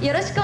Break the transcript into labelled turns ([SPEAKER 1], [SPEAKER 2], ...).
[SPEAKER 1] よろしく